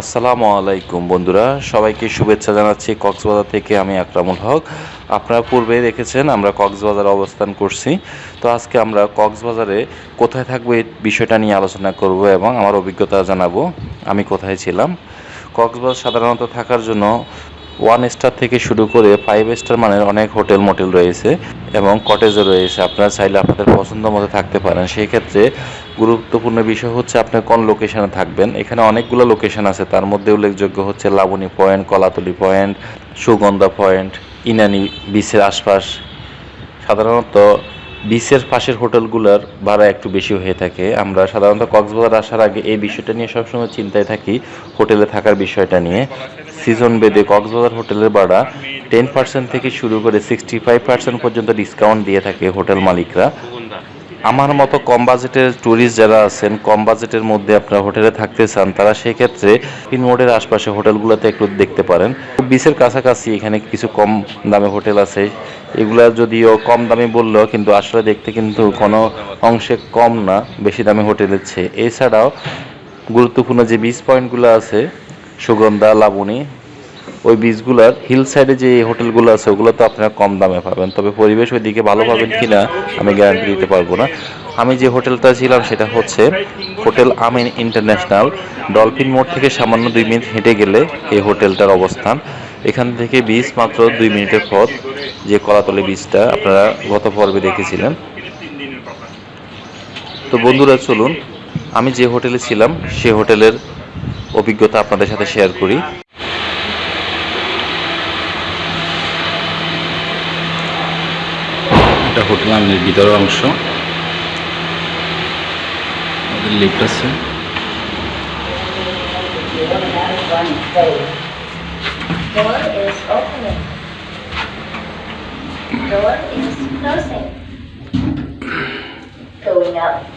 আসসালামু আলাইকুম বন্ধুরা, সবাইকে শুভেচ্ছা জানাচ্ছি কক্সবাজার থেকে আমি আকরামুল হক। আপনারা পূর্বে দেখেছেন আমরা কক্সবাজারে অবস্থান করছি। তো আজকে আমরা কক্সবাজারে কোথায় থাকব এই বিষয়টা নিয়ে আলোচনা করব এবং আমার অভিজ্ঞতা জানাব। আমি কোথায় ছিলাম? কক্সবাজার সাধারণত থাকার জন্য ওয়ান স্টার থেকে শুরু করে ফাইভ স্টার মানের অনেক হোটেল মোটেল রয়েছে এবং কটেজও রয়েছে। আপনারা চাইলে আপনাদের পছন্দ মতো থাকতে পারেন। সেই ক্ষেত্রে গুরুত্বপূর্ণ বিষয় হচ্ছে আপনি কোন লোকেশনে থাকবেন। এখানে অনেকগুলো লোকেশন আছে। তার মধ্যে উল্লেখযোগ্য হচ্ছে Laboni point Kolatoli point Sugandha point Inani বিচের আশপাশ। সাধারণত বিচের পাশের হোটেলগুলোর ভাড়া একটু বেশি হয়ে থাকে। আমরা সাধারণত কক্সবাজার আসার আগে এই বিষয়টা নিয়ে সবসময় চিন্তায় থাকি হোটেলে থাকার বিষয়টা নিয়ে। সিজন বেদে কক্সবাজার হোটেলের ভাড়া টেন পার্সেন্ট থেকে শুরু করে সিক্সটি ফাইভ পার্সেন্ট পর্যন্ত ডিসকাউন্ট দিয়ে থাকে হোটেল মালিকরা। আমার মতো কম বাজেটের ট্যুরিস্ট যারা আছেন, কম বাজেটের মধ্যে আপনারা হোটেলে থাকতে চান, তারা সেক্ষেত্রে পিন মোড়ের আশপাশে হোটেলগুলোতে একটু দেখতে পারেন। বিচের কাছাকাছি এখানে কিছু কম দামে হোটেল আছে। এগুলা যদিও কম দামে বললেও কিন্তু আসলে দেখতে কিন্তু কোনো অংশে কম না, বেশি দামে হোটেলের চেয়ে। এছাড়াও গুরুত্বপূর্ণ যে বিচ পয়েন্টগুলো আছে সুগন্ধা, লাবণী, ওই বীজগুলার হিল সাইডে যে হোটেলগুলো আছে, ওগুলো তো আপনারা কম দামে পাবেন। তবে পরিবেশ ওইদিকে ভালো পাবেন কিনা আমি গ্যারান্টি দিতে পারব না। আমি যে হোটেলটা ছিলাম, সেটা হচ্ছে হোটেল আমিন ইন্টারন্যাশনাল। ডলফিন মোড় থেকে সামান্য দুই মিনিট হেঁটে গেলে এই হোটেলটার অবস্থান। এখান থেকে বীজ মাত্র দুই মিনিটের পথ, যে কলাতলি বীজটা আপনারা গত পর্বে দেখেছিলেন। তো বন্ধুরা, চলুন, আমি যে হোটেলে ছিলাম, সে হোটেলের অভিজ্ঞতা আপনাদের সাথে শেয়ার করি এটা হোটেল আমিনের ভিতরের অংশ আমাদের লিফট আছে Door is opening. Door is closing. Going up.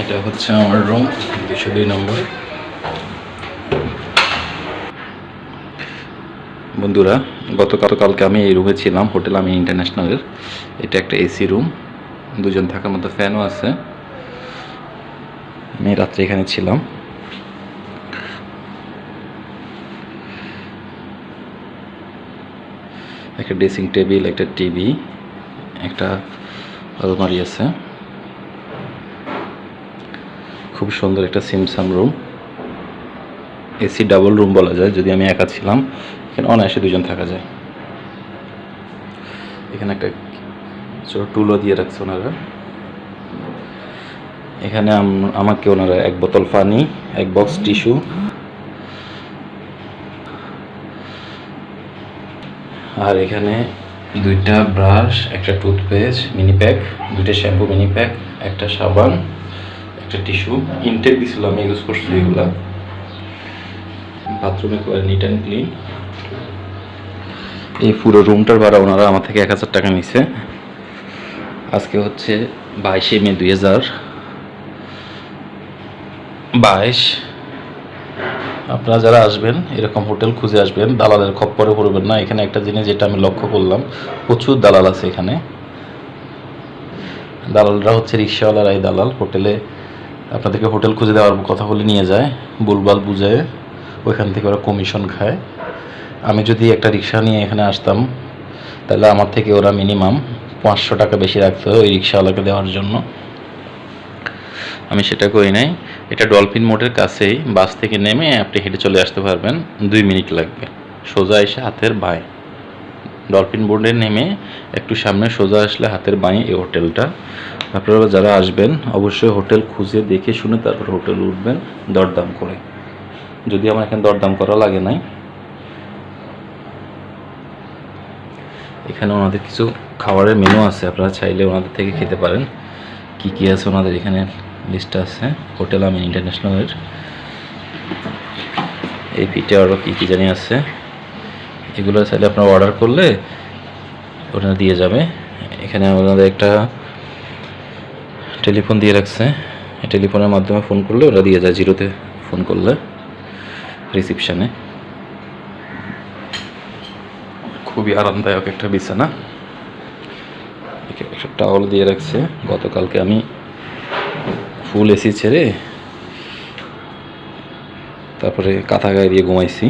এটা হচ্ছে আমার রুম দুশো দুই নম্বর বন্ধুরা গত গতকালকে আমি এই রুমে ছিলাম, হোটেল আমি ইন্টারন্যাশনালের এটা একটা এসি রুম দুজন থাকার মতো ফ্যানও আছে। আমি রাত্রে এখানে ছিলাম। একটা ড্রেসিং টেবিল একটা টিভি একটা আলমারি আছে। খুব সুন্দর একটা সিমসাম রুম। এসি ডাবল রুম বলা যায়, যদি আমি একা ছিলাম, এখানে অনায়াসে দুজন থাকা যায়। এখানে একটা ছোট টুলও দিয়ে রাখছে ওনারা। এখানে আম- আমাকে ওনারা এক বোতল পানি, এক বক্স টিস্যু। আর এখানে দুইটা ব্রাশ, একটা টুথপেস্ট, মিনি প্যাক, দুইটা শ্যাম্পু, মিনি প্যাক, একটা সাবান। একটা টিস্যু, ইনটেক দিছিল, আমি ইউজ করছি এগুলা। বাথরুমে একেবারে নিট অ্যান্ড ক্লিন এই পুরো রুমটার ভাড়া ওনারা আমার থেকে এক হাজার টাকা নিছে। আজকে হচ্ছে বাইশে মে দুই হাজার। বাইশ। আপনারা যারা আসবেন, এরকম হোটেল খুঁজে আসবেন, দালালের খপ্পরে পড়বেন না। এখানে একটা জিনিস যেটা আমি লক্ষ্য করলাম, প্রচুর দালাল আছে এখানে। দালালরা হচ্ছে রিক্সাওয়ালারা এই দালাল, হোটেলে আপনাদেরকে হোটেল খুঁজে দেওয়ার কথা বলে নিয়ে যায়, বুলবাল বুঝায় ওইখান থেকে ওরা কমিশন খায়। আমি যদি একটা রিক্সা নিয়ে এখানে আসতাম, তাহলে আমার থেকে ওরা মিনিমাম পাঁচশো টাকা বেশি রাখতো ওই রিক্সাওয়ালাকে দেওয়ার জন্য। আমি সেটা করি নাই। এটা ডলফিন মোড়ের কাছেই, বাস থেকে নেমে আপনি হেঁটে চলে আসতে পারবেন। দুই মিনিট লাগবে। সোজা এসে হাতের বাঁয়। ডলফিন বোর্ডে নেমে একটু সামনে সোজা আসলে হাতের বাঁয়ে এই হোটেলটা। আপনারা যারা আসবেন, অবশ্যই হোটেল খুঁজে দেখে শুনে তারপর হোটেল উঠবেন, দরদাম করে। যদি আমার এখানে দরদাম করা লাগে নাই। এখানে ওনাদের কিছু খাবারের মেনু আছে, আপনারা চাইলে ওনাদের থেকে খেতে পারেন। কি কি আছে ওনাদের এখানে লিস্ট আছে, হোটেল আমিন ইন্টারন্যাশনালের। এই পিঠে আরও কী কী জানি আছে। এগুলো চাইলে আপনারা অর্ডার করলে ওনারা দিয়ে যাবে। এখানে ওনাদের একটা টেলিফোন দিয়ে রাখছে। টেলিফোনের মাধ্যমে ফোন করলে ওরা দিয়ে যায় জিরোতে ফোন করলে রিসিপশানে খুবই আরামদায়ক একটা বিছানা। একটা টাওয়াল দিয়ে রাখছে। গতকালকে আমি ফুল এসি ছেড়ে তারপরে কাঁথা গায়ে দিয়ে ঘুমাইছি।